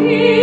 me.